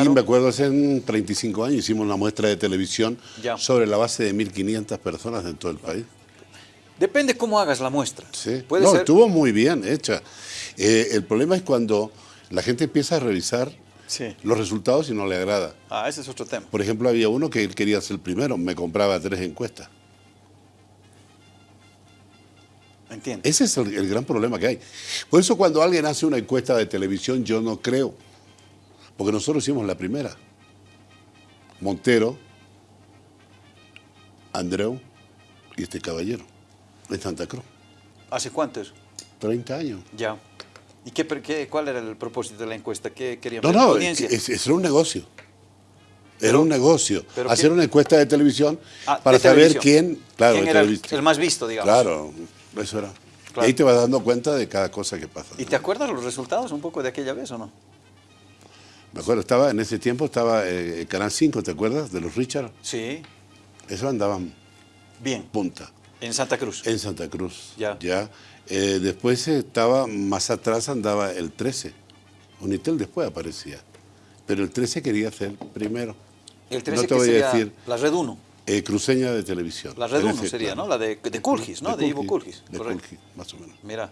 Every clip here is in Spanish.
Aquí me acuerdo hace 35 años hicimos una muestra de televisión Ya. sobre la base de 1.500 personas en todo el país. Depende cómo hagas la muestra. Sí. Puede no, ser... estuvo muy bien hecha. Eh, el problema es cuando la gente empieza a revisar Sí. los resultados y no le agrada. Ah, ese es otro tema. Por ejemplo, había uno que él quería ser el primero, me compraba tres encuestas. Entiendo. Ese es el, el gran problema que hay. Por eso cuando alguien hace una encuesta de televisión, yo no creo. Porque nosotros hicimos la primera. Montero, Andreu y este caballero, en Santa Cruz. ¿Hace cuánto eso? 30 años. Ya. ¿Y qué, qué- cuál era el propósito de la encuesta? ¿Qué querían No, no, es, es- era un negocio. Era un negocio. pero Hacer una encuesta de televisión Ah, para de saber televisión. quién, claro, ¿Quién de era el, más visto, digamos? Claro, eso era. Claro. Y ahí te vas dando cuenta de cada cosa que pasa. ¿Y te acuerdas los resultados un poco de aquella vez o no? Me acuerdo, estaba, en ese tiempo estaba eh, Canal 5, ¿te acuerdas? De los Richard. Sí. Eso andaban Bien. punta, En Santa Cruz. en Santa Cruz. Ya. Eh, después estaba, más atrás andaba el 13. Unitel después aparecía. Pero el 13 quería ser primero. El 13 no te voy a decir, la Red 1. eh, cruceña de televisión. La Red En 1 ese, sería, claro. ¿no? La de, de Kulgis, ¿no? De, Ivo Kulgis. De. Kulgis, más o menos. Mira,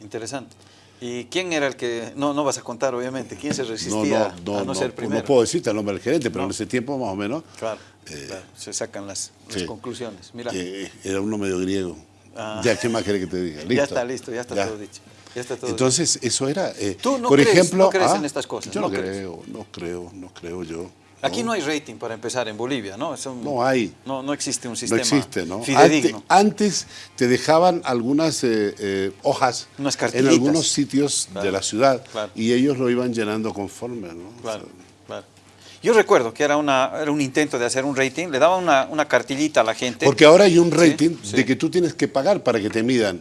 interesante. ¿Y quién era el que.? No, no vas a contar, obviamente. ¿Quién se No, resistía no, no, a no, no, ser no primero? puedo decirte el nombre del gerente, pero No. en ese tiempo más o menos Claro, Eh, claro, se sacan las, conclusiones. Mira, que era uno medio griego. Ah. Ya, ¿qué más querés que te diga? ¿Listo? ya está listo, ya está Ya. todo dicho. Ya está todo Entonces, eso era. eh, Tú no por crees- ejemplo, no crees ah, en estas cosas, Yo no no, crees. creo, no creo, no creo yo. Aquí no hay rating para empezar en Bolivia, ¿no? Un- No hay. No, no existe un No sistema existe, ¿no? Antes, fidedigno. antes te dejaban algunas eh, eh, hojas Unas en algunos sitios Claro, de la ciudad claro. y ellos lo iban llenando conforme, ¿no? O Claro, sea, claro. Yo recuerdo que era, una, era un intento de hacer un rating, le daban una, una cartillita a la gente. porque ahora hay un rating sí. de que tú tienes que pagar para que te midan.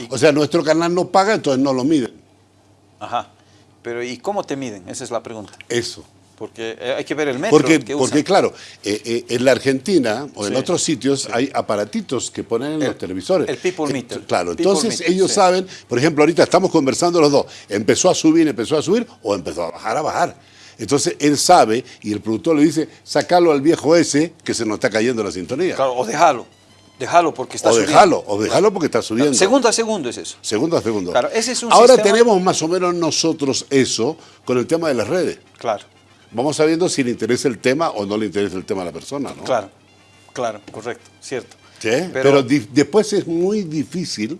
Y- O sea, nuestro canal no paga, entonces no lo miden. Ajá. Pero ¿y cómo te miden? Esa es la pregunta. Eso. Porque eh, hay que ver el metro Porque, que porque usan. claro, eh, eh, en la Argentina o en Sí, otros sitios hay aparatitos que ponen en El- los televisores. el people Eh, meter. Claro, People entonces meter, ellos sí. saben, por ejemplo, ahorita estamos conversando los dos, empezó a subir, empezó a subir o empezó a bajar, a bajar. Entonces él sabe y el productor le dice, sacalo al viejo ese que se nos está cayendo la sintonía. Claro, o déjalo. Déjalo porque está o subiendo. déjalo, o déjalo porque está subiendo. Segundo a segundo es eso. Segundo a segundo. Claro, ese es un Ahora sistema- tenemos más o menos nosotros eso con el tema de las redes. Claro, Vamos sabiendo si le interesa el tema o no le interesa el tema a la persona, ¿no? claro, claro, correcto, cierto. Sí, pero, di- después es muy difícil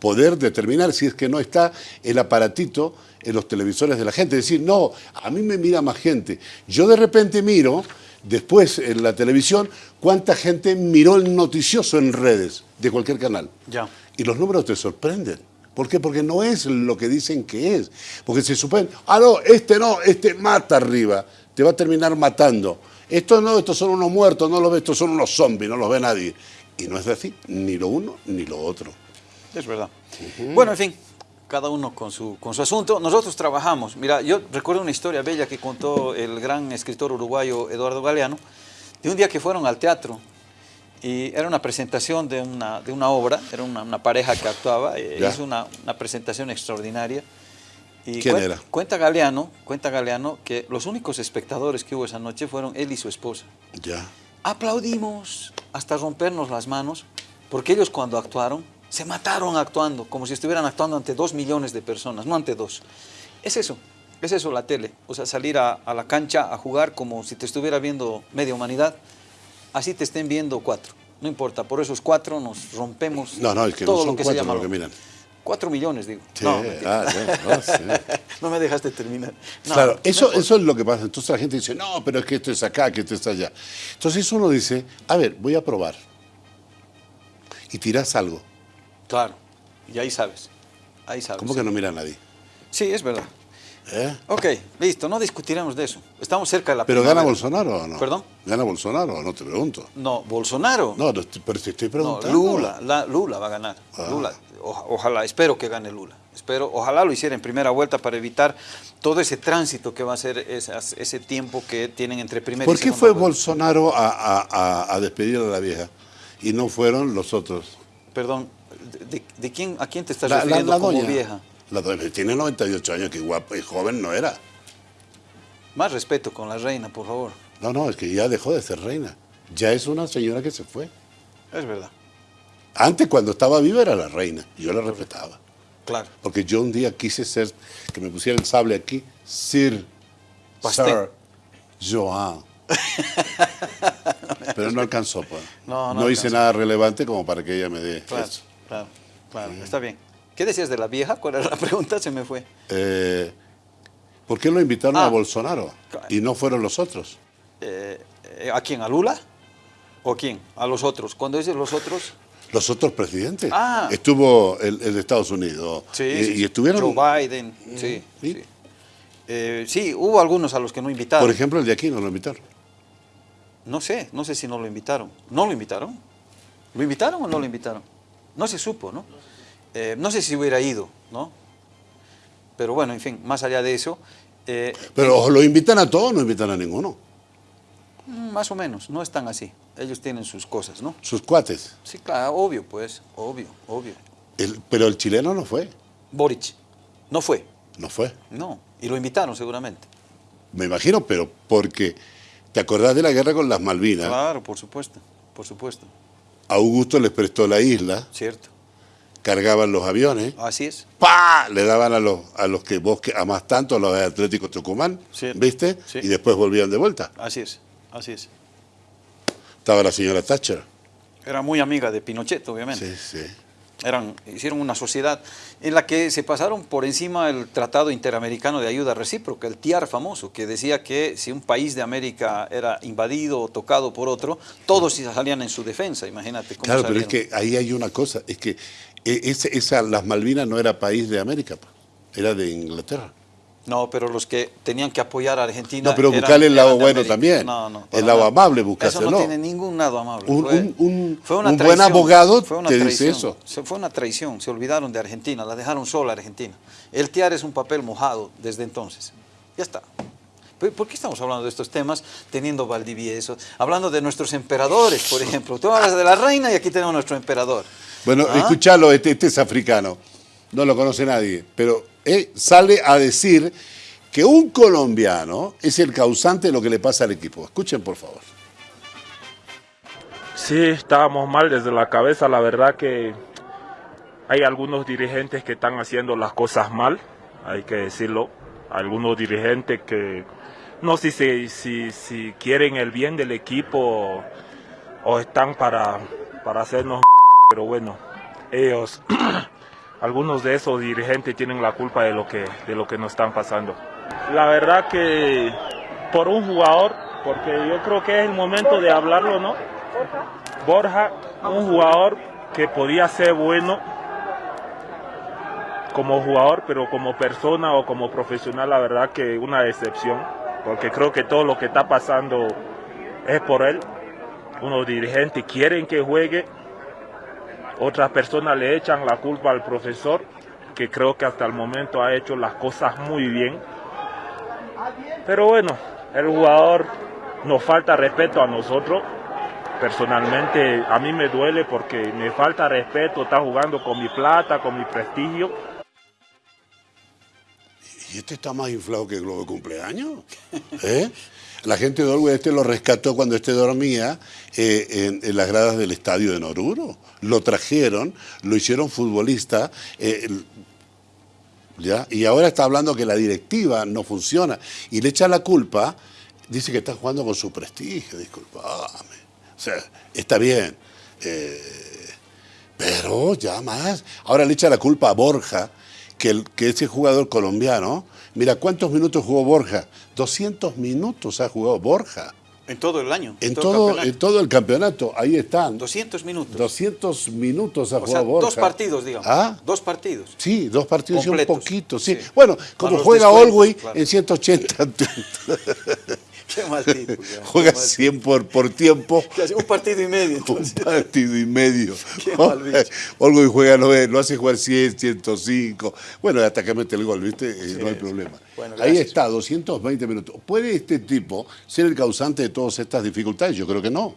poder determinar si es que no está el aparatito en los televisores de la gente. Decir, no, a mí me mira más gente. Yo de repente miro, después en la televisión, cuánta gente miró el noticioso en redes de cualquier canal. Ya. Y los números te sorprenden. ¿Por qué? Porque no es lo que dicen que es. Porque se supone, ah, no, este no, este mata arriba, te va a terminar matando. Estos no, estos son unos muertos, no los ve, estos son unos zombies, no los ve nadie. Y no es así, ni lo uno ni lo otro. Es verdad. Bueno, en fin, cada uno con su, con su asunto. Nosotros trabajamos. Mira, yo recuerdo una historia bella que contó el gran escritor uruguayo Eduardo Galeano, de un día que fueron al teatro y era una presentación de una, de una obra, era una, una pareja que actuaba, eh, hizo una, una presentación extraordinaria. Y ¿Quién era? Cuenta Galeano, cuenta Galeano que los únicos espectadores que hubo esa noche fueron él y su esposa. Ya. Aplaudimos hasta rompernos las manos, porque ellos cuando actuaron, se mataron actuando, como si estuvieran actuando ante dos millones de personas, no ante dos. Es eso, es eso la tele, o sea, salir a, a la cancha a jugar como si te estuviera viendo media humanidad, así te estén viendo cuatro, no importa, por esos cuatro nos rompemos No, no, es que todo no son lo que se llama lo que lo- miran. Cuatro millones, digo. Sí, no, ah, no, sí. No me dejaste terminar. Claro, eso, es lo que pasa. Entonces la gente dice, no, pero es que esto es acá, que esto es allá. Entonces uno dice, a ver, voy a probar. Y tiras algo. Claro, y ahí sabes, ahí sabes. ¿Cómo que no mira a nadie? Sí, es verdad. ¿Eh? Ok, listo, no discutiremos de eso. Estamos cerca de la ¿Pero gana. Bolsonaro o no? ¿Perdón? ¿Gana Bolsonaro o no? Te pregunto. No, Bolsonaro. No, pero te estoy No, preguntando. Lula, la- Lula va a ganar. Ah. Lula, oja- ojalá, espero que gane Lula. Espero, ojalá lo hiciera en primera vuelta para evitar todo ese tránsito que va a ser esas- ese tiempo que tienen entre primera ¿Por y qué segunda fue vuelta. Bolsonaro a, a- a- a despedir a la vieja y no fueron los otros? Perdón, ¿de, de quién, ¿a quién te estás La, la- refiriendo la como doña. vieja? La doña tiene 98 años, que guapo y joven no era. Más respeto con la reina, por favor. No, no, es que ya dejó de ser reina. Ya es una señora que se fue. Es verdad. Antes, cuando estaba viva, era la reina. Y yo la respetaba. Claro. Porque yo un día quise ser, que me pusiera el sable aquí, Sir, Pastel. Sir Joan. Pero no alcanzó, pues. No, no hice alcanzó. nada relevante como para que ella me dé Claro, eso. Claro, claro. Está bien. ¿Qué decías de la vieja? ¿Cuál era la pregunta? Se me fue. Eh, ¿Por qué lo invitaron Ah. a Bolsonaro? Y no fueron los otros. Eh, eh, ¿A quién? ¿A Lula? ¿O quién? ¿A los otros? Cuando dices los otros, Los otros presidentes. Ah. Estuvo el, el de Estados Unidos. sí, y, sí, y sí. estuvieron, Joe Biden, sí. ¿Sí? Sí. Eh, sí, hubo algunos a los que no invitaron. por ejemplo, el de aquí no lo invitaron. No sé, no sé si no lo invitaron. ¿No lo invitaron? ¿Lo invitaron o no lo invitaron? No se supo, ¿no? Eh, no sé si hubiera ido, ¿no? Pero bueno, en fin, más allá de eso, eh, Pero lo invitan a todos no invitan a ninguno. mm, más o menos, no están así. Ellos tienen sus cosas, ¿no? Sus cuates. Sí, claro, obvio, pues, obvio, obvio. El- pero el chileno no fue. Boric, no fue, No fue. no, y lo invitaron seguramente. Me imagino, pero porque te acordás de la guerra con las Malvinas. Claro, por supuesto, por supuesto, Augusto les prestó la isla, cierto. cargaban los aviones, Así es, ¡pa! Le daban a los, a los que vos que amás tanto, a los de Atlético Tucumán. ¿viste? Sí. Y después volvían de vuelta. así es, así es. Estaba la señora Thatcher. Era muy amiga de Pinochet, obviamente. Sí, sí. Eran, hicieron una sociedad en la que se pasaron por encima el Tratado Interamericano de Ayuda Recíproca, el TIAR famoso, que decía que si un país de América era invadido o tocado por otro, todos salían en su defensa, imagínate cómo Claro, pero es que ahí hay una cosa, es que eh, ese- esa, las Malvinas no era país de América, era de Inglaterra. No, pero los que tenían que apoyar a Argentina. No, pero eran- buscarle el lado bueno también. No, no. El lado nada. amable, Eso buscárselo. no tiene ningún lado amable. Un- Fue- un- un- fue una un buen traición, abogado fue una te dice traición. eso. Se- Fue una traición. Se olvidaron de Argentina, la dejaron sola Argentina. El TIAR es un papel mojado desde entonces. Ya está. ¿Por qué estamos hablando de estos temas teniendo Valdivieso? Hablando de nuestros emperadores, por ejemplo. Tú hablas de la reina y aquí tenemos nuestro emperador. Bueno, ¿Ah? escuchalo, este, este es africano, no lo conoce nadie, pero eh, sale a decir que un colombiano es el causante de lo que le pasa al equipo. Escuchen, por favor. Sí, estábamos mal desde la cabeza. La verdad que hay algunos dirigentes que están haciendo las cosas mal, hay que decirlo. Algunos dirigentes que no sé si, si, si quieren el bien del equipo o están para, para hacernos, pero bueno, ellos, algunos de esos dirigentes tienen la culpa de lo que, de lo que nos están pasando. La verdad que por un jugador, porque yo creo que es el momento de hablarlo, ¿no? Borja, un jugador que podía ser bueno como jugador, pero como persona o como profesional, la verdad que una decepción, porque creo que todo lo que está pasando es por él. Unos dirigentes quieren que juegue, otras personas le echan la culpa al profesor, que creo que hasta el momento ha hecho las cosas muy bien. Pero bueno, el jugador nos falta respeto a nosotros. Personalmente a mí me duele porque me falta respeto, está jugando con mi plata, con mi prestigio. ¿Y este está más inflado que el globo de cumpleaños? ¿Eh? La gente de Orwell este lo rescató cuando este dormía eh, en, las gradas del estadio de Noruro. Lo trajeron, lo hicieron futbolista, eh, ¿ya? y ahora está hablando que la directiva no funciona. Y le echa la culpa, dice que está jugando con su prestigio, disculpame. O sea, está bien. eh, pero ya más. Ahora le echa la culpa a Borja, que, que ese jugador colombiano, mira cuántos minutos jugó Borja. 200 minutos ha jugado Borja. En todo el año. En todo, campeonato. en todo el campeonato, ahí están. 200 minutos. 200 minutos ha o sea, jugado Borja. dos partidos, digamos. ¿Ah? Dos partidos. Sí, dos partidos y Completos. un poquito, sí. Sí. Bueno, como juega Olwey claro. en 180, Qué mal tipo. ya, juega qué mal 100 por, por tiempo. Un partido y medio. Un partido y medio. Qué mal bicho. Olgo y juega, lo, lo hace jugar 100, 105. Bueno, hasta que mete el gol, ¿viste? Eh, no hay problema. Bueno, Ahí está, 220 minutos. ¿Puede este tipo ser el causante de todas estas dificultades? Yo creo que no.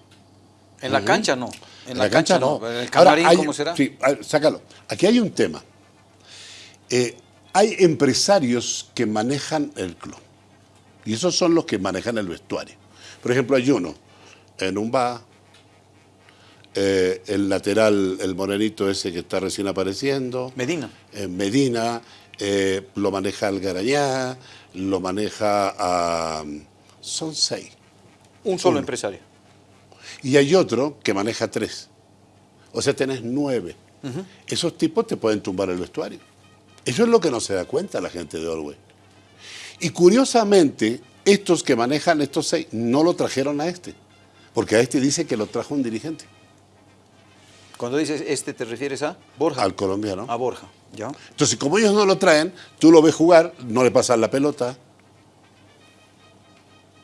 En la cancha no. En, En la, cancha, no. En el Ahora, camarín, hay- ¿cómo será? Sí, sácalo. Aquí hay un tema. Eh, hay empresarios que manejan el club. Y esos son los que manejan el vestuario. Por ejemplo, hay uno en un bar, eh, el lateral, el morenito ese que está recién apareciendo. Medina. En Medina, eh, lo maneja Algarañá, lo maneja a... Son seis. Un solo Uno. empresario. Y hay otro que maneja tres. O sea, tenés nueve. Esos tipos te pueden tumbar el vestuario. Eso es lo que no se da cuenta la gente de Orwell. Y curiosamente, estos que manejan estos seis no lo trajeron a este. Porque a este dice que lo trajo un dirigente, Cuando dices este, ¿te refieres a Borja? al colombiano. A Borja, ¿ya? Entonces, como ellos no lo traen, tú lo ves jugar, no le pasas la pelota.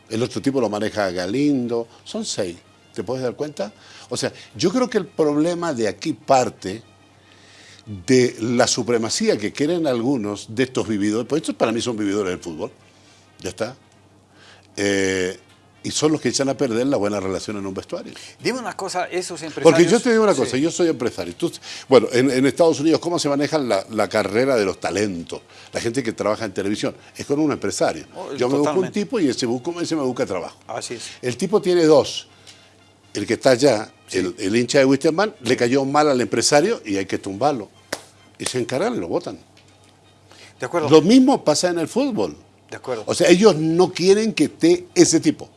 El otro tipo lo maneja Galindo. Son seis. ¿Te puedes dar cuenta? O sea, yo creo que el problema de aquí parte de la supremacía que quieren algunos de estos vividores. Pues estos para mí son vividores del fútbol. Ya está. Eh, y son los que echan a perder la buena relación en un vestuario. Dime una cosa, esos empresarios... Porque yo te digo una cosa, Sí. yo soy empresario. Tú- bueno, en, en Estados Unidos, ¿cómo se maneja la, la carrera de los talentos? La gente que trabaja en televisión. Es con un empresario. Oh, yo me busco un tipo y ese, busco, ese me busca trabajo. Así es. El tipo tiene dos. El que está allá, el, el hincha de Wisterman, le cayó mal al empresario y hay que tumbarlo. Y se encargan y lo votan. De acuerdo. Lo mismo pasa en el fútbol. De acuerdo. O sea, ellos no quieren que esté ese tipo,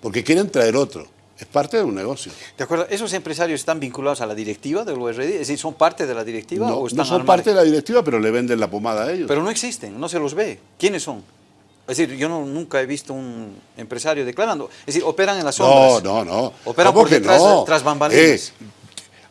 porque quieren traer otro. Es parte de un negocio. De acuerdo. ¿Esos empresarios están vinculados a la directiva del URD? Es decir, ¿son parte de la directiva No, o no están son al parte de la directiva, pero le venden la pomada a ellos. Pero no existen, no se los ve. ¿Quiénes son? Es decir, yo no- nunca he visto un empresario declarando. Es decir, operan en las no, sombras. no, no. Operan ¿Cómo por detrás, no? tras bambalinas. Eh,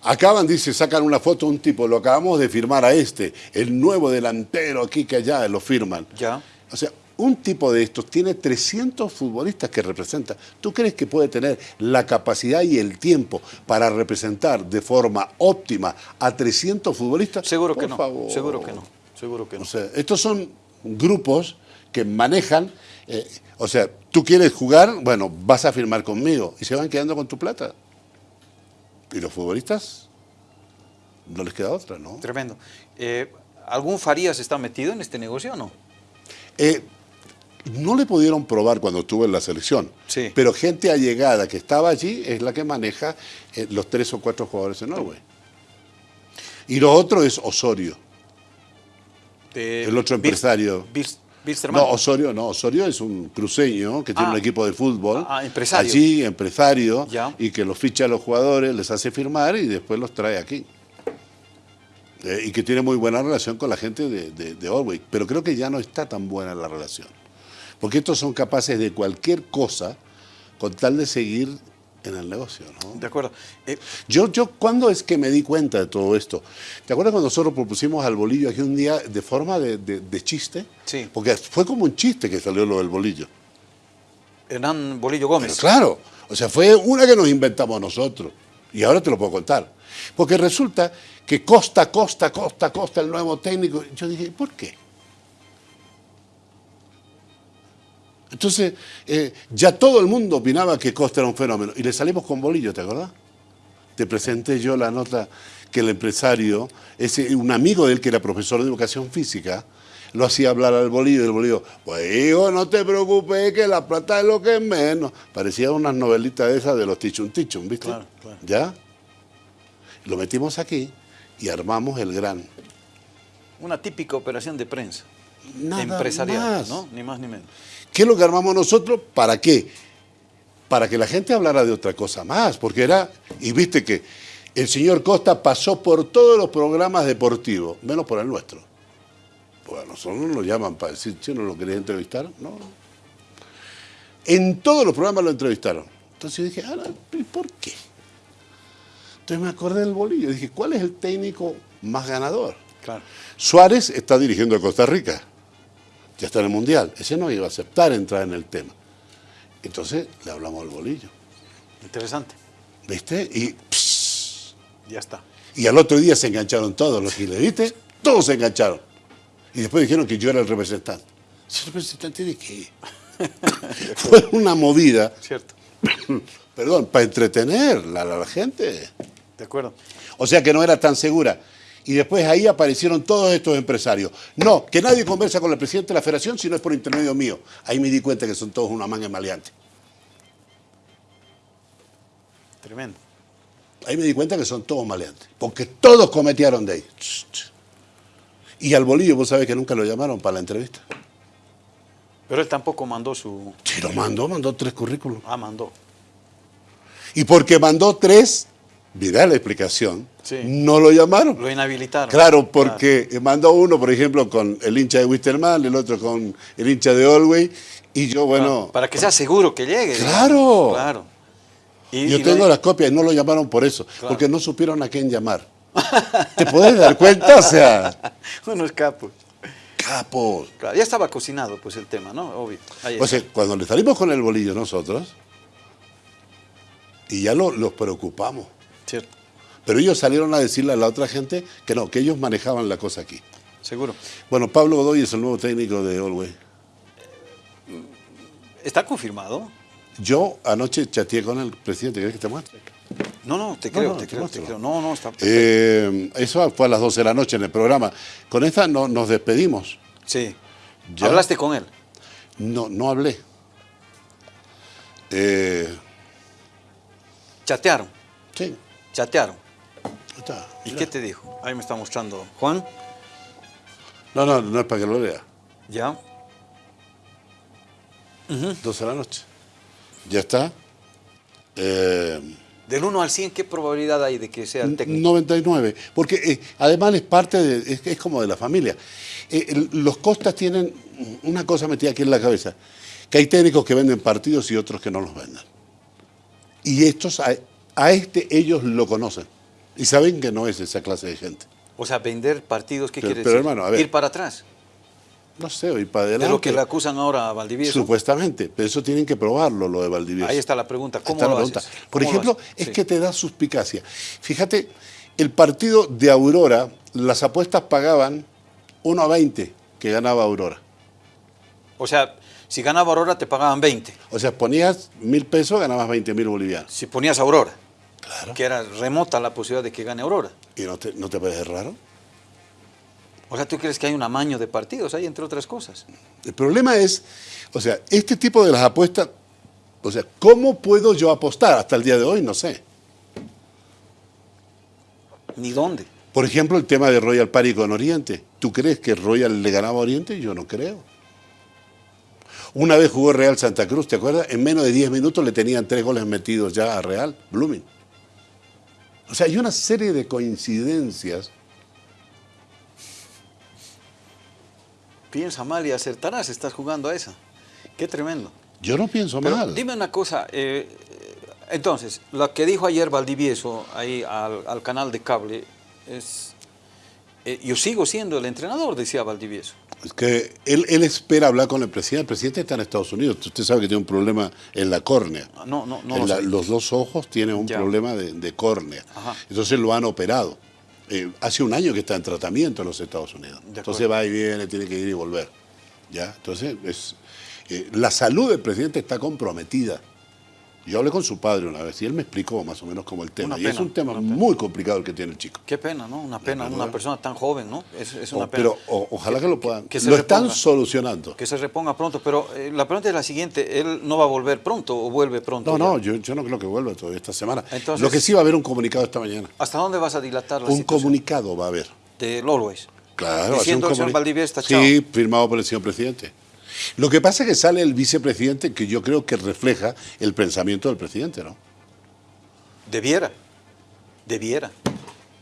acaban, dice, sacan una foto un tipo, lo acabamos de firmar a este, el nuevo delantero aquí que allá, lo firman. Ya. O sea, un tipo de estos tiene 300 futbolistas que representa. ¿Tú crees que puede tener la capacidad y el tiempo para representar de forma óptima a 300 futbolistas? Seguro Por que no. favor. Seguro que no. Seguro que no. O sea, estos son grupos que manejan, eh, o sea, tú quieres jugar, bueno, vas a firmar conmigo y se van quedando con tu plata. Y los futbolistas no les queda otra, ¿no? Tremendo. Eh, ¿Algún Farías está metido en este negocio o no? Eh, no le pudieron probar cuando estuvo en la selección, Sí. pero gente allegada que estaba allí es la que maneja eh, los tres o cuatro jugadores en Norway. Y lo otro es Osorio. De El otro empresario. No, Osorio no. Osorio es un cruceño que tiene Ah. un equipo de fútbol. Ah, empresario. Allí, empresario. Ya. Y que los ficha a los jugadores, les hace firmar y después los trae aquí. Eh, y que tiene muy buena relación con la gente de, de, de Orwell. Pero creo que ya no está tan buena la relación. Porque estos son capaces de cualquier cosa con tal de seguir en el negocio, ¿no? De acuerdo. Eh, Yo, yo, ¿cuándo es que me di cuenta de todo esto? ¿Te acuerdas cuando nosotros propusimos al bolillo aquí un día de forma de, de- de chiste? Sí. Porque fue como un chiste que salió lo del bolillo. Hernán Bolillo Pero Gómez. claro, o sea, fue una que nos inventamos nosotros. Y ahora te lo puedo contar. Porque resulta que Costa, Costa, Costa, Costa, el nuevo técnico. Yo dije, ¿por qué? Entonces, eh, ya todo el mundo opinaba que Costa era un fenómeno. Y le salimos con bolillo, ¿te acordás? Te presenté yo la nota que el empresario, ese, un amigo de él que era profesor de educación física, lo hacía hablar al bolillo y el bolillo, pues hijo, no te preocupes, que la plata es lo que es menos. Parecía unas novelitas de esas de los Tichun Tichun, ¿viste? Claro, claro. ¿Ya? Lo metimos aquí y armamos el gran. Una típica operación de prensa. Nada empresarial, más. ¿no? Ni más ni menos. ¿Qué es lo que armamos nosotros? ¿Para qué? Para que la gente hablara de otra cosa más, porque era, y viste que el señor Costa pasó por todos los programas deportivos, menos por el nuestro. Pues a nosotros nos llaman para decir, ¿sí no lo querés entrevistar? No. En todos los programas lo entrevistaron. Entonces yo dije, ah, ¿y por qué? Entonces me acordé del bolillo. Dije, ¿cuál es el técnico más ganador? Claro. Suárez está dirigiendo a Costa Rica. Ya está en el Mundial. Ese no iba a aceptar entrar en el tema. Entonces le hablamos al bolillo. Interesante. ¿Viste? Y, pss, Ya está. y al otro día se engancharon todos los giles, ¿viste? Todos se engancharon. Y después dijeron que yo era el representante. ¿El representante de qué? Fue una movida, Cierto. perdón, para entretener a la, la gente. De acuerdo. O sea que no era tan segura. Y después ahí aparecieron todos estos empresarios. No, que nadie conversa con el presidente de la federación si no es por intermedio mío. Ahí me di cuenta que son todos una manga maleante. Tremendo. Ahí me di cuenta que son todos maleantes. Porque todos cometieron de ahí. Y al bolillo, vos sabés que nunca lo llamaron para la entrevista. Pero él tampoco mandó su... Sí, lo mandó, mandó tres currículos. Ah, mandó. Y porque mandó tres, mirá la explicación, Sí. no lo llamaron. Lo inhabilitaron. Claro, porque mandó uno, por ejemplo, con el hincha de Wisterman, el otro con el hincha de Olwey, y yo, bueno, Para que sea seguro que llegue. Claro. Claro. Y, yo y tengo lo- las copias y no lo llamaron por eso, porque no supieron a quién llamar. ¿Te podés dar cuenta? O sea, Unos capos. capos. Claro, ya estaba cocinado pues el tema, ¿no? Obvio. O sea, cuando le salimos con el bolillo nosotros, y ya lo- los preocupamos, Cierto. pero ellos salieron a decirle a la otra gente que no, que ellos manejaban la cosa aquí. Seguro. Bueno, Pablo Godoy es el nuevo técnico de Olwey. ¿Está confirmado? Yo anoche chateé con el presidente, ¿querés que te muestre? No, no, te creo, no, te te creo, te creo. No, no, está. Eh, eso fue a las 12 de la noche en el programa. Con esta no, nos despedimos. Sí. ¿Ya? ¿Hablaste con él? No, no hablé. Eh, Chatearon, sí, chatearon. está. ¿Y qué te dijo? Ahí me está mostrando. Juan, No, no, no es para que lo lea. ya. 12 de la noche. Ya está. Eh, Del 1 al 100, ¿qué probabilidad hay de que sea técnico? 99. Porque eh, además es parte de, es, es como de la familia. Eh, el- los Costas tienen una cosa metida aquí en la cabeza, que hay técnicos que venden partidos y otros que no los venden. Y estos, a este ellos lo conocen. Y saben que no es esa clase de gente. O sea, vender partidos, ¿qué Pero- quiere pero, decir? hermano, a ver. Ir para atrás. No sé, ir para De adelante. lo que le acusan ahora a Valdivieso. Supuestamente, pero eso tienen que probarlo, lo de Valdivieso. Ahí está la pregunta. ¿Cómo la lo pregunta. haces? Por ¿Cómo lo ejemplo, es Sí. que te da suspicacia. Fíjate, el partido de Aurora, las apuestas pagaban 1 a 20 que ganaba Aurora. O sea, si ganaba Aurora te pagaban 20. O sea, ponías mil pesos, ganabas 20 mil bolivianos. Si ponías Aurora, Claro. que era remota la posibilidad de que gane Aurora. ¿Y no te, no te parece raro? O sea, ¿tú crees que hay un amaño de partidos ahí, entre otras cosas? El problema es, o sea, este tipo de las apuestas, o sea, ¿cómo puedo yo apostar? Hasta el día de hoy no sé. ¿Ni dónde? Por ejemplo, el tema de Royal Party con Oriente. ¿Tú crees que Royal le ganaba a Oriente? Yo no creo. Una vez jugó Real Santa Cruz, ¿te acuerdas? En menos de 10 minutos le tenían tres goles metidos ya a Real, Blooming. O sea, hay una serie de coincidencias. Piensa mal y acertarás, estás jugando a esa. Qué tremendo. Yo no pienso Pero mal. dime una cosa, eh, entonces, lo que dijo ayer Valdivieso ahí al, al canal de cable es, eh, yo sigo siendo el entrenador, decía Valdivieso. Es que él, él espera hablar con el presidente. El presidente está en Estados Unidos. Usted sabe que tiene un problema en la córnea. No, no, no En lo la- los dos ojos tienen un Ya. problema de, de córnea. Ajá. Entonces lo han operado. Eh, hace un año que está en tratamiento en los Estados Unidos. Entonces va y viene, tiene que ir y volver. ¿Ya? Entonces, es, eh, la salud del presidente está comprometida. Yo hablé con su padre una vez y él me explicó más o menos como el tema. Una y es un tema muy complicado el que tiene el chico. Qué pena, ¿no? Una pena, una persona tan joven, ¿no? Es, es una O- pena. pero o- ojalá que, lo puedan. que se lo están solucionando. Que se reponga pronto, pero eh, la pregunta es la siguiente, ¿él no va a volver pronto o vuelve pronto? No, ya? no, yo, yo no creo que vuelva todavía esta semana. Entonces- lo que sí va a haber un comunicado esta mañana. ¿Hasta dónde vas a dilatar la Un situación? comunicado va a haber. De Always. Claro, Diciendo el señor Valdivieso está. Sí, firmado por el señor presidente. Lo que pasa es que sale el vicepresidente que yo creo que refleja el pensamiento del presidente, ¿no? Debiera, debiera.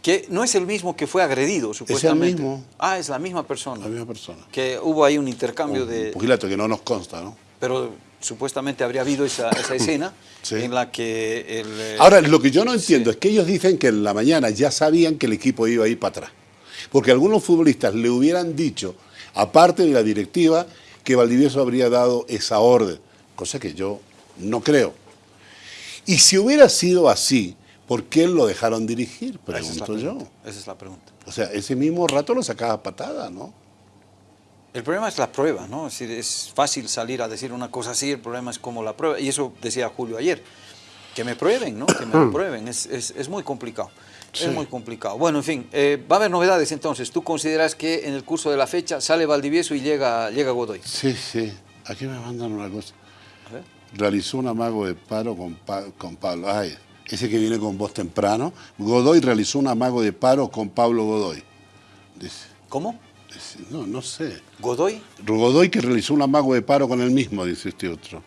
Que no es el mismo que fue agredido, supuestamente. mismo. Ah, es la misma persona. La misma persona. Que hubo ahí un intercambio Un de... pugilato que no nos consta, ¿no? Pero supuestamente habría habido esa, esa escena Sí. en la que el... eh, Ahora, lo que yo no entiendo es que ellos dicen que en la mañana ya sabían que el equipo iba a ir para atrás. Porque algunos futbolistas le hubieran dicho, aparte de la directiva, que Valdivieso habría dado esa orden, cosa que yo no creo. Y si hubiera sido así, ¿por qué lo dejaron dirigir? esa es la Pregunto yo. pregunta, Esa es la pregunta. O sea, ese mismo rato lo sacaba a patada, ¿no? El problema es la prueba, ¿no? Es decir, es fácil salir a decir una cosa así, el problema es como la prueba. Y eso decía Julio ayer, que me prueben, ¿no? Que me lo prueben, es, es, es muy complicado. Es muy complicado. Bueno, en fin, eh, va a haber novedades entonces. ¿Tú consideras que en el curso de la fecha sale Valdivieso y llega, llega Godoy? Sí, sí. Aquí me mandan una cosa. Realizó un amago de paro con, con Pablo. Ay, ese que viene con voz temprano. Godoy realizó un amago de paro con Pablo Godoy. Dice. ¿Cómo? no, no sé. ¿Godoy? Godoy que realizó un amago de paro con él mismo, dice este otro.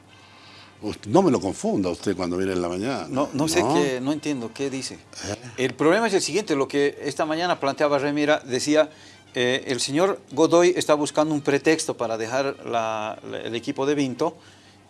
No me lo confunda usted cuando viene en la mañana. No, no sé qué, no entiendo qué dice. ¿Eh? El problema es el siguiente, lo que esta mañana planteaba Remira, decía, eh, el señor Godoy está buscando un pretexto para dejar el equipo de Vinto,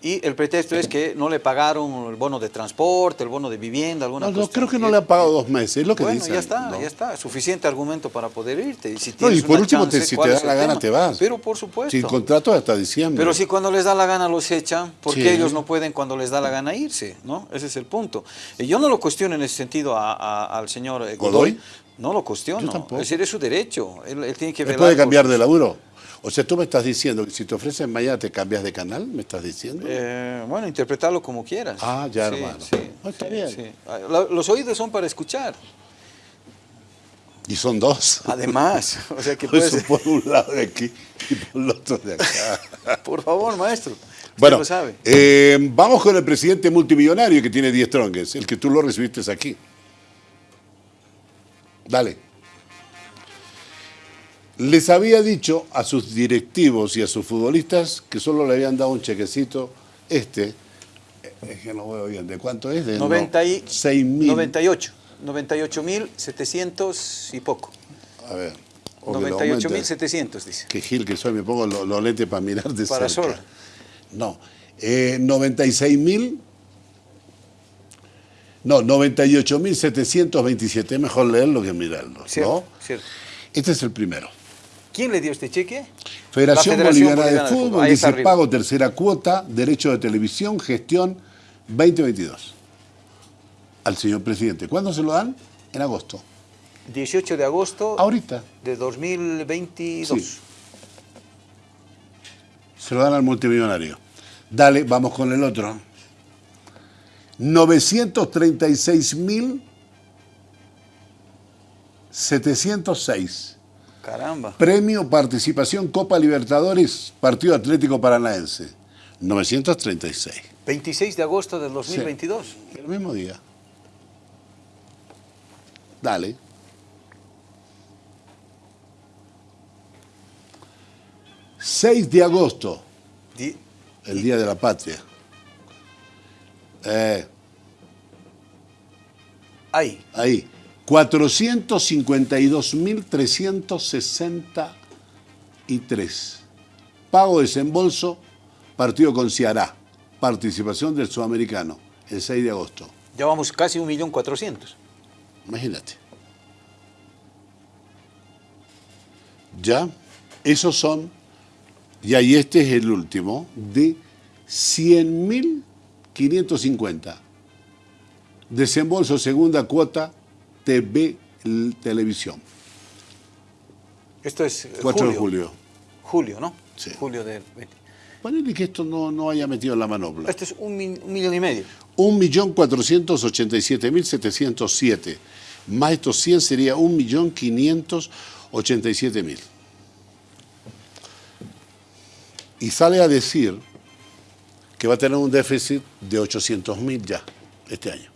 y el pretexto es que no le pagaron el bono de transporte, el bono de vivienda, alguna cosa. No, creo que no le ha pagado dos meses, es lo que bueno, ya está, ya está. Suficiente argumento para poder irte. Y, si no, y por último, si te da la gana, te vas. Pero por supuesto. Sin contrato hasta diciembre. Pero si cuando les da la gana los echan, ¿por qué ellos no pueden cuando les da la gana irse? ¿no? Ese es el punto. Y yo no lo cuestiono en ese sentido al señor eh, Godoy. No lo cuestiono. Es decir, es su derecho. Él, tiene que ver. ¿Puede cambiar de laburo? O sea, tú me estás diciendo que si te ofrecen mañana te cambias de canal, ¿me estás diciendo? Eh, bueno, interpretarlo como quieras. Ah, ya, hermano. Sí, está bien. Ah, los oídos son para escuchar. Y son dos. Además, o sea que puedes... por un lado de aquí y por el otro de acá. por favor, maestro. Bueno, lo sabe. Eh, vamos con el presidente multimillonario que tiene 10 tronques, el que tú lo recibiste aquí. Dale les había dicho a sus directivos y a sus futbolistas que solo le habían dado un chequecito, este, es que no veo bien, ¿de cuánto es? De 96 mil. 98, 98 mil 700 y poco. A ver. 98 mil 700, dice. Que Gil que soy, me pongo los lo lentes para mirar de Para cerca. No, eh, 96 mil... No, 98.727, mejor leerlo que mirarlo. Cierto, cierto. Este es el primero. ¿Quién le dio este cheque? Federación, Boliviana, de, Fútbol, dice pago tercera cuota, derecho de televisión, gestión 2022. Al señor presidente. ¿Cuándo se lo dan? En agosto. 18 de agosto. Ahorita. De 2022. Se lo dan al multimillonario. Dale, vamos con el otro. 936.706. Caramba. Premio Participación Copa Libertadores, Partido Atlético Paranaense. 936. 26 de agosto del 2022. el mismo día. Dale. ...6 de agosto... ...el Día de la Patria... Eh, ahí. Ahí. 452.363. Pago desembolso, partido con Ciará. Participación del sudamericano, el 6 de agosto. Ya vamos casi 1.400.000. Imagínate. Ya, esos son, ya y este es el último, de 100.550. Desembolso segunda cuota TV Televisión. Esto es 4 de julio. Julio, ¿no? Sí. Julio del 20. Ponele que esto no, no haya metido en la manopla. Esto es un, millón y medio. 1.487.707. Más estos 100 sería 1.587.000. Y sale a decir que va a tener un déficit de 800.000 ya este año.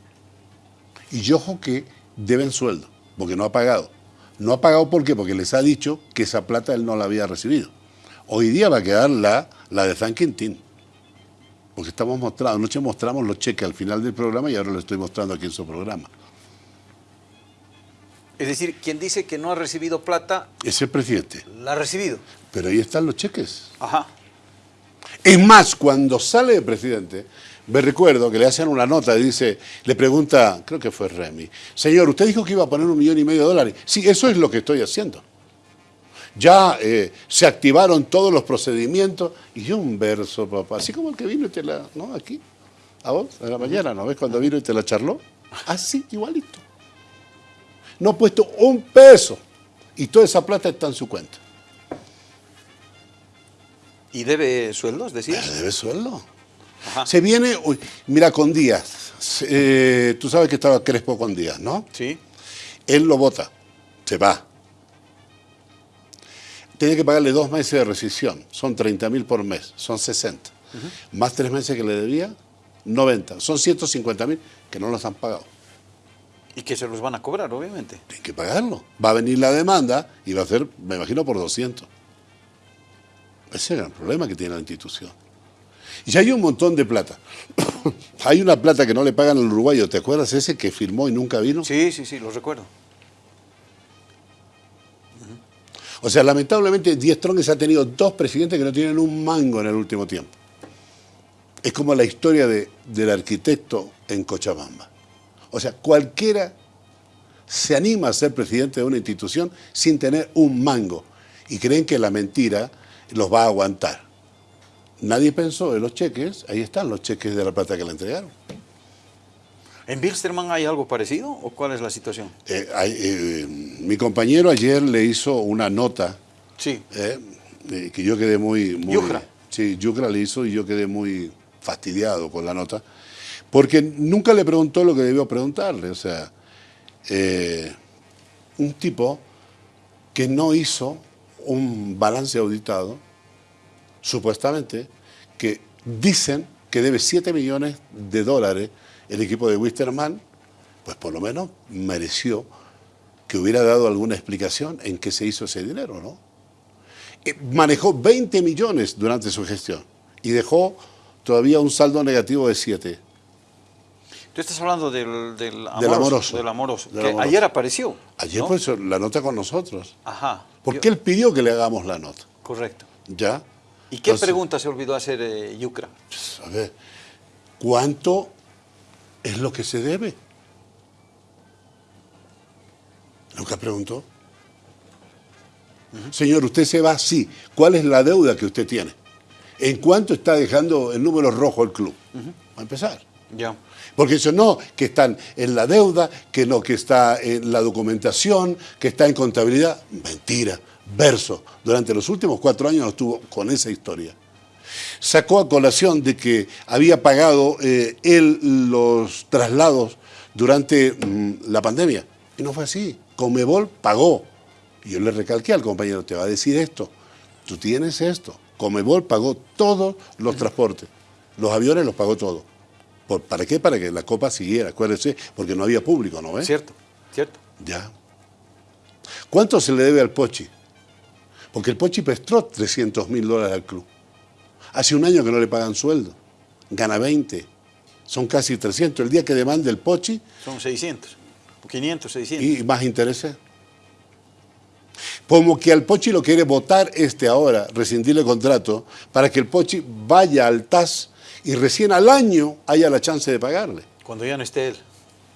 Y yo ojo que deben sueldo, porque no ha pagado. No ha pagado ¿por qué? Porque les ha dicho que esa plata él no la había recibido. Hoy día va a quedar la, la de San Quintín. Porque estamos mostrando, anoche mostramos los cheques al final del programa y ahora lo estoy mostrando aquí en su programa. Es decir, quien dice que no ha recibido plata... Es el presidente. La ha recibido. Pero ahí están los cheques. Ajá. Es más, cuando sale el presidente, me recuerdo que le hacen una nota, dice, le pregunta, creo que fue Remy, señor, usted dijo que iba a poner un millón y medio de dólares. Sí, eso es lo que estoy haciendo. Ya eh, se activaron todos los procedimientos y un verso, papá, así como el que vino y te la, ¿no? Aquí, a vos, a la mañana, ¿no ves cuando vino y te la charló? Así, igualito. No ha puesto un peso y toda esa plata está en su cuenta. ¿Y debe sueldos, decías? Debe sueldo. Se viene, mira, con Díaz. Eh, tú sabes que estaba Crespo con Díaz, ¿no? Sí. Él lo vota, se va. Tiene que pagarle dos meses de rescisión, son 30 mil por mes, son 60. Más tres meses que le debía, 90. Son 150 mil que no los han pagado. Y que se los van a cobrar, obviamente. Tienen que pagarlo. Va a venir la demanda y va a ser, me imagino, por 200. Ese es el gran problema que tiene la institución. Y hay un montón de plata. hay una plata que no le pagan al uruguayo. ¿Te acuerdas ese que firmó y nunca vino? Sí, sí, sí, lo recuerdo. O sea, lamentablemente Diez Trongues ha tenido dos presidentes que no tienen un mango en el último tiempo. Es como la historia de, del arquitecto en Cochabamba. O sea, cualquiera se anima a ser presidente de una institución sin tener un mango y creen que la mentira los va a aguantar. Nadie pensó en los cheques, ahí están los cheques de la plata que le entregaron. ¿En Bilsterman hay algo parecido o cuál es la situación? Eh, hay, eh, mi compañero ayer le hizo una nota Sí. eh, que yo quedé muy... muy Yucra. Sí, Yucra le hizo y yo quedé muy fastidiado con la nota, porque nunca le preguntó lo que debió preguntarle. O sea, un tipo que no hizo un balance auditado, supuestamente, que dicen que debe 7 millones de dólares el equipo de Wisterman, pues por lo menos mereció que hubiera dado alguna explicación en qué se hizo ese dinero, ¿no? Eh, Manejó 20 millones durante su gestión y dejó todavía un saldo negativo de 7. Tú estás hablando del, del amoroso. Del amoroso. del amoroso, Del que amoroso. ayer apareció. Ayer ¿no? pues la nota con nosotros. Ajá. Porque Yo- él pidió que le hagamos la nota, Correcto. ¿ya? ¿Y qué Entonces, pregunta se olvidó hacer eh, Yucra? A ver, ¿cuánto es lo que se debe? Nunca preguntó. Señor, usted se va, sí. ¿Cuál es la deuda que usted tiene? ¿En cuánto está dejando el número rojo el club? Va a empezar. Ya. Porque eso no, que están en la deuda, que no, que está en la documentación, que está en contabilidad. Mentira, verso. Durante los últimos cuatro años estuvo con esa historia. Sacó a colación de que había pagado eh, él los traslados durante mm, la pandemia. Y no fue así. Comebol pagó. Y yo le recalqué al compañero, te va a decir esto. Tú tienes esto. Comebol pagó todos los transportes. Los aviones los pagó todos. ¿Por, ¿Para qué? Para que la copa siguiera, acuérdese, porque no había público, ¿no ves? Cierto, cierto. Ya. ¿Cuánto se le debe al Pochi? Porque el Pochi prestó 300 mil dólares al club. Hace un año que no le pagan sueldo. Gana 20. Son casi 300. El día que demande el Pochi Son 600. 500, 600. y más intereses. Como que al Pochi lo quiere votar este ahora, rescindirle el contrato, para que el Pochi vaya al TAS y recién al año haya la chance de pagarle. Cuando ya no esté él.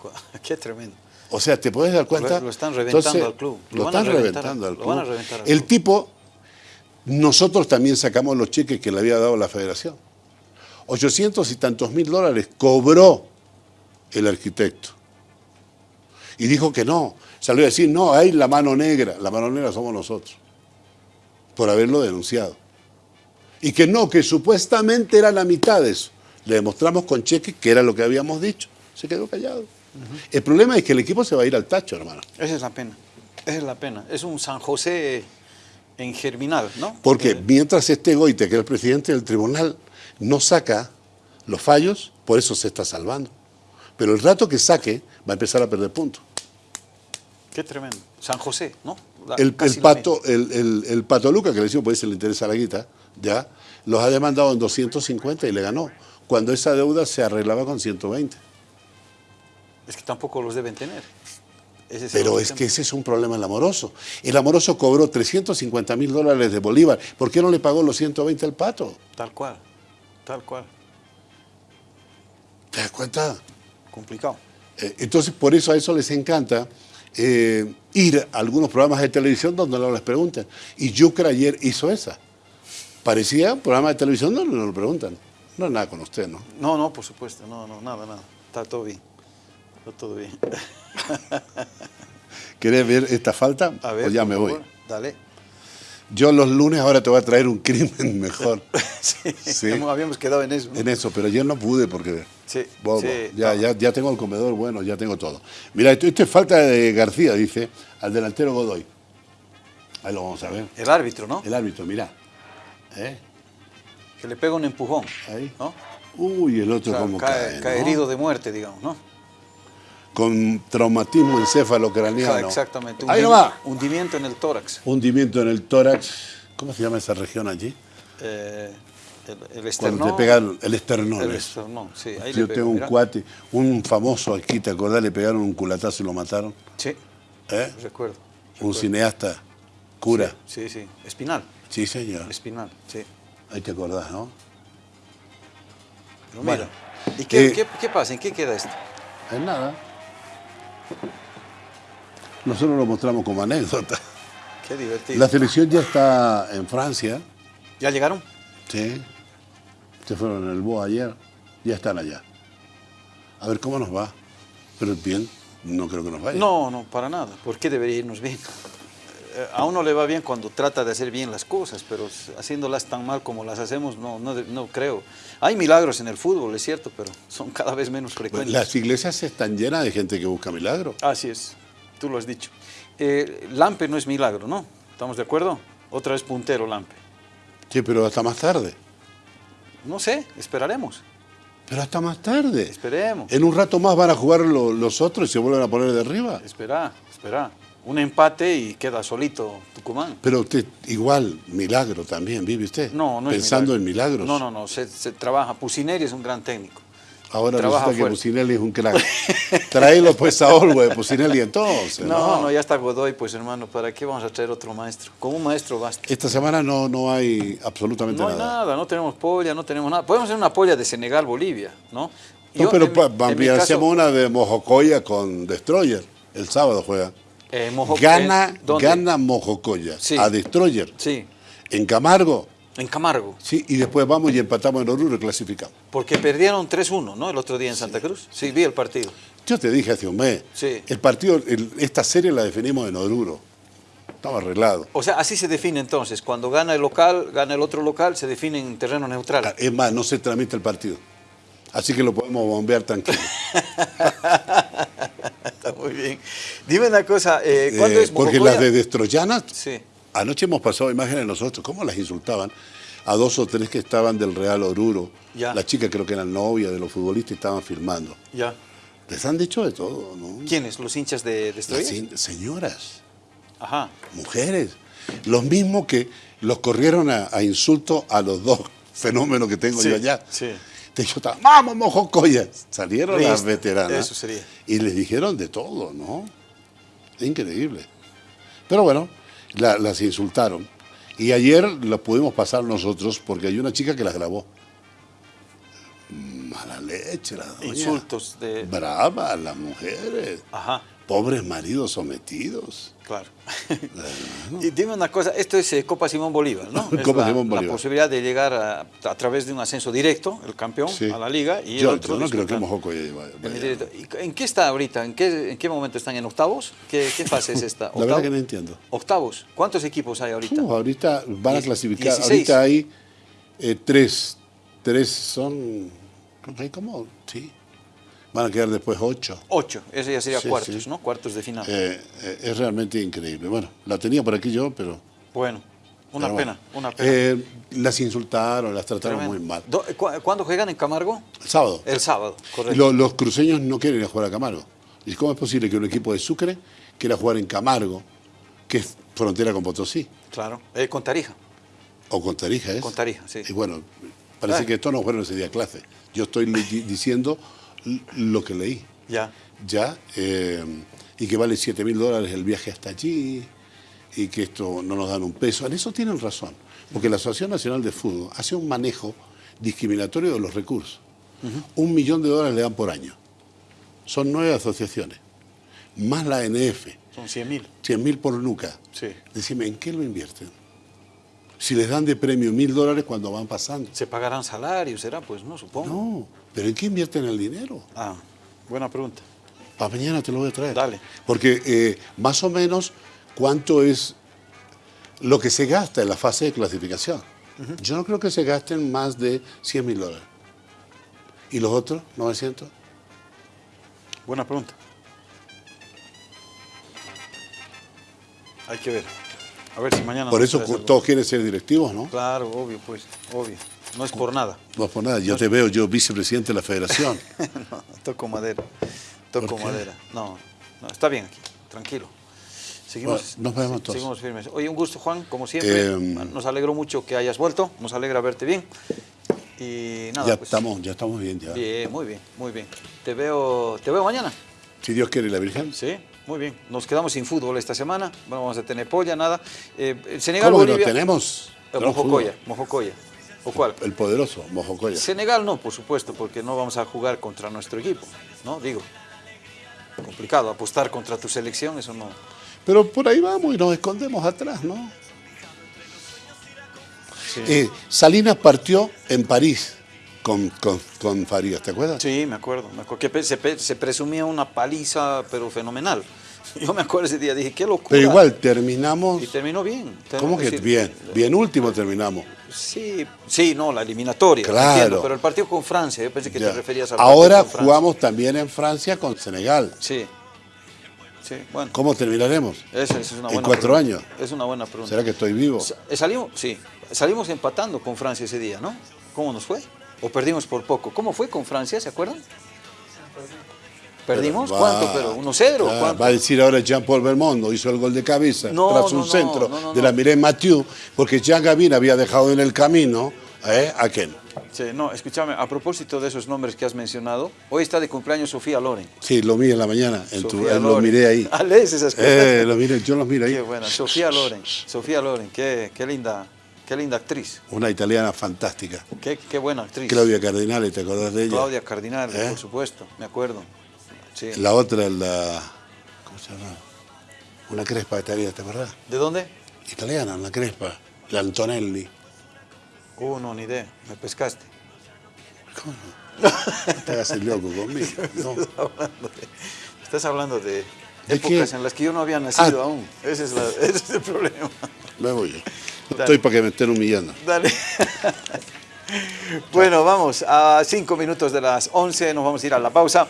Qué tremendo. O sea, ¿te puedes dar cuenta? Lo- lo están reventando Entonces, al club. Lo Lo, están reventar, reventando al lo club. van a reventar al El club. tipo, nosotros también sacamos los cheques que le había dado la federación. 800 y tantos mil dólares cobró el arquitecto. Y dijo que no. Salió a decir, no, hay la mano negra. La mano negra somos nosotros. Por haberlo denunciado. Y que no, que supuestamente era la mitad de eso. Le demostramos con cheques que era lo que habíamos dicho. Se quedó callado. El problema es que el equipo se va a ir al tacho, hermano. Esa es la pena. Esa es la pena. Es un San José en germinal, ¿no? Porque Eh, mientras este Goite, que es el presidente del tribunal, no saca los fallos, por eso se está salvando. Pero el rato que saque, va a empezar a perder puntos. Qué tremendo. San José, ¿no? La- El, pato, el, el- el pato Luca, que le decimos, pues se le interesa la guita, ya, los ha demandado en 250 y le ganó. Cuando esa deuda se arreglaba con 120. Es que tampoco los deben tener. Ese es el Pero es tema. que ese es un problema el amoroso. El amoroso cobró 350 mil dólares de Bolívar. ¿Por qué no le pagó los 120 al pato? Tal cual. Tal cual. ¿Te das cuenta? Complicado. Eh, Entonces, por eso a eso les encanta eh, ir a algunos programas de televisión donde no les preguntan. Y Yucra ayer hizo esa. Parecía un programa de televisión donde no lo preguntan. No es nada con usted, ¿no? No, no, por supuesto. No, no, nada, nada. Está todo bien. Todo bien. ¿Querés ver esta falta? A ver, o ya por me voy. favor, Dale. Yo los lunes ahora te voy a traer un crimen mejor. sí, Sí. habíamos quedado en eso. ¿no? En eso, pero ayer no pude porque Sí, ya, no. ya, ya tengo el comedor bueno, ya tengo todo. Mira, esto, esto es falta de García, dice, al delantero Godoy. Ahí lo vamos a ver. El árbitro, ¿no? El árbitro, mira. ¿Eh? Que le pega un empujón. Ahí. ¿no? Uy, el O otro sea, como cae, cae, cae ¿no? herido de muerte, digamos, ¿no? Con traumatismo encéfalo-craneano. Exactamente. Ahí no va. Hundimiento en el tórax. Hundimiento en el tórax. ¿Cómo se llama esa región allí? Eh, el, el Cuando esternón. te pegan el esternón. El esternón, sí. Ahí Yo le tengo un cuate, un famoso aquí, ¿te acordás? Le pegaron un culatazo y lo mataron. Sí, ¿Eh? recuerdo. Un recuerdo. cineasta, cura. Sí, sí. Espinal. Sí, señor. Espinal, sí. Ahí te acordás, ¿no? Pero Bueno, mira. ¿Y qué, eh, qué- qué pasa? ¿En qué queda esto? Es nada. Nosotros lo mostramos como anécdota. Qué divertido. La selección ya está en Francia, ¿Ya llegaron? sí. Se fueron en el BOA ayer, ya están allá. A ver cómo nos va. Pero bien, no creo que nos vaya. No, no, para nada. ¿Por qué debería irnos bien? Eh, A uno le va bien cuando trata de hacer bien las cosas, pero haciéndolas tan mal como las hacemos, no, no, creo. Hay milagros en el fútbol, es cierto, pero son cada vez menos frecuentes. Las iglesias están llenas de gente que busca milagro. Así es, tú lo has dicho. Eh, Lampe no es milagro, ¿no? ¿Estamos de acuerdo? Otra vez puntero Lampe. Sí, pero hasta más tarde. No sé, esperaremos. Pero hasta más tarde. Esperemos. En un rato más van a jugar lo- los otros y se vuelven a poner de arriba. Espera, espera. Un empate y queda solito Tucumán. Pero usted, igual, milagro también, ¿vive usted? No, no es Pensando milagro. en milagros. No, no, no, se, se trabaja. Pusineri es un gran técnico. Ahora Trabaja resulta que fuerte. Pusinelli es un crack. Tráelo pues a Olwe, Pusinelli entonces. No, no, ya está Godoy, pues hermano, ¿para qué vamos a traer otro maestro? Con un maestro basta. Esta semana no, no hay absolutamente No hay nada. nada, no tenemos polla, no tenemos nada. Podemos hacer una polla de Senegal, Bolivia, ¿no? No, Yo, pero en en caso, hacemos una de Mojocoya con Destroyer. El sábado juega. Eh, Gana, ¿dónde? gana Mojocoya Sí. a Destroyer. Sí, En Camargo, en Camargo. sí, y después vamos y empatamos en Oruro y clasificamos. Porque perdieron 3-1, ¿no? El otro día en Santa Cruz. Sí, vi el partido. Yo te dije hace un mes, Sí. el partido, el- esta serie la definimos en Oruro. Estaba arreglado. O sea, así se define entonces. Cuando gana el local, gana el otro local, se define en terreno neutral. Ah, Es más, no se tramita el partido. Así que lo podemos bombear tranquilo. Muy bien. Dime una cosa, eh, ¿cuándo Eh, es porque las de Destroyanas, Sí. anoche hemos pasado imágenes nosotros, cómo las insultaban a dos o tres que estaban del Real Oruro. Ya. La chica creo que era novia de los futbolistas y estaban filmando. Ya. Les han dicho de todo, ¿no? ¿Quiénes? ¿Los hinchas de Destroyer? Las in- señoras, Ajá. mujeres, los mismos que los corrieron a, a insulto a los dos fenómenos que tengo Sí, yo allá. sí. Vamos, mojocoya. Salieron las veteranas. eso sería. Y les dijeron de todo, ¿no? Increíble. Pero bueno, la- las insultaron. Y ayer las pudimos pasar nosotros porque hay una chica que las grabó. Mala leche, la doña. Insultos de... Brava, las mujeres. Ajá, Pobres maridos sometidos. claro. y dime una cosa, esto es eh, Copa Simón Bolívar, ¿no? Es Copa la, Simón la Bolívar. posibilidad de llegar a, a través de un ascenso directo, el campeón, Sí. a la liga. Y yo, el otro yo no creo que vaya- en el vaya. directo. ¿Y ¿En qué está ahorita? ¿En qué, ¿En qué momento están? ¿En octavos? ¿Qué, qué fase es esta? La verdad que no entiendo. ¿Octavos? ¿Cuántos equipos hay ahorita? Uh, ahorita van a clasificar. 16. Ahorita hay eh, tres. Tres son. ¿hay ¿Cómo? Sí. Van a quedar después ocho. Ocho, ese ya sería Sí, cuartos, sí. ¿no? Cuartos de final. Eh, eh, es realmente increíble. Bueno, la tenía por aquí yo, pero. bueno, una pero pena, bueno. una pena. Eh, las insultaron, las trataron Tremendo. muy mal. Do- cu- ¿Cuándo juegan en Camargo? El sábado. El sábado, correcto. Lo- los cruceños no quieren ir a jugar a Camargo. ¿Y cómo es posible que un equipo de Sucre quiera jugar en Camargo, que es frontera con Potosí? Claro, con Tarija. O con Tarija, ¿es? Con Tarija, sí. Y bueno, parece Ah. que estos no fueron ese día clase. Yo estoy diciendo lo que leí. Ya. Ya. eh, y que vale 7 mil dólares el viaje hasta allí. Y que esto no nos dan un peso. En eso tienen razón. Porque la Asociación Nacional de Fútbol hace un manejo discriminatorio de los recursos. Un millón de dólares le dan por año. Son nueve asociaciones. Más la NF. Son 100 mil. 100 mil por nuca. Sí. Decime, ¿en qué lo invierten? Si les dan de premio mil dólares cuando van pasando. ¿Se pagarán salarios? ¿Será? Pues no, supongo. No, pero ¿en qué invierten el dinero? Ah, buena pregunta. Para mañana te lo voy a traer. Dale. Porque eh, más o menos, ¿cuánto es lo que se gasta en la fase de clasificación. Yo no creo que se gasten más de 100 mil dólares. ¿Y los otros? ¿900? Buena pregunta. Hay que ver. A ver si mañana... Por eso todos quieren ser directivos, ¿no? Claro, obvio, pues, obvio. No es por nada. No es por nada. Yo te veo, yo vicepresidente de la federación. no, toco madera. Toco madera. No, no, está bien aquí, tranquilo. Seguimos, Bueno, nos vemos todos. seguimos firmes. Oye, un gusto, Juan, como siempre. Em, nos alegró mucho que hayas vuelto. Nos alegra verte bien. Y nada, ya, pues, estamos, ya estamos bien, ya. Bien, muy bien, muy bien. Te veo, te veo mañana. Si Dios quiere la Virgen. Sí, muy bien. Nos quedamos sin fútbol esta semana. No vamos a tener polla, nada. Eh, el Senegal, ¿Cómo que no Bolivia. tenemos? Eh, Mojocoya. ¿O cuál? El poderoso, Mojocoya. Senegal no, por supuesto, porque no vamos a jugar contra nuestro equipo, ¿no? Digo, complicado, apostar contra tu selección, eso no. Pero por ahí vamos y nos escondemos atrás, ¿no? Sí, Eh, Salinas partió en París con, con, con Farías, ¿te acuerdas? Sí, me acuerdo, me acuerdo que se presumía una paliza, pero fenomenal. Yo me acuerdo ese día, dije, qué locura. Pero igual terminamos. Y terminó bien. ¿Cómo que decir, bien? Bien último terminamos. Sí, sí, no, la eliminatoria, Claro. entiendo, pero el partido con Francia, yo pensé que Ya. te referías al Ahora partido con jugamos también en Francia con Senegal. Sí, sí, bueno, ¿Cómo terminaremos? esa, esa es una ¿En buena cuatro pregunta. años? Es una buena pregunta. ¿Será que estoy vivo? Eh, Salimos, sí, salimos empatando con Francia ese día, ¿no? ¿Cómo nos fue? ¿O perdimos por poco? ¿Cómo fue con Francia, se acuerdan? ¿Perdimos? Va- ¿Cuánto? Pero ¿1-0? Ah, ¿Cuánto? Va a decir ahora Jean-Paul Belmondo, hizo el gol de cabeza No, tras un no, centro no, de la Mireille Mathieu, porque Jean Gavin había dejado en el camino ¿eh? a Ken. Sí, no, escúchame, a propósito de esos nombres que has mencionado, hoy está de cumpleaños Sofía Loren. Sí, lo vi en la mañana, en tu- eh, lo miré ahí. Ah, lees esas cosas. Eh, lo miré, yo los miro ahí. Qué buena, Sofía Loren, Sofía Loren, qué, qué linda, qué linda actriz, Una italiana fantástica. qué, qué buena actriz. Claudia Cardinale, ¿te acordás de ella? Claudia Cardinal, ¿Eh? por supuesto, me acuerdo. Sí. La otra, la. ¿Cómo se llama? Una crespa italiana, ¿te acordás? ¿De dónde? Italiana, una crespa. La Antonelli. Uh, no, ni idea, me pescaste. ¿Cómo no? Te hagas el loco conmigo. No. estás hablando de, ¿De épocas en las que yo no había nacido Ah. aún. Ese es, la- ese es el problema. Me voy yo. No Dale. estoy para que me estén humillando. Dale. bueno, vamos a cinco minutos de las 11, nos vamos a ir a la pausa.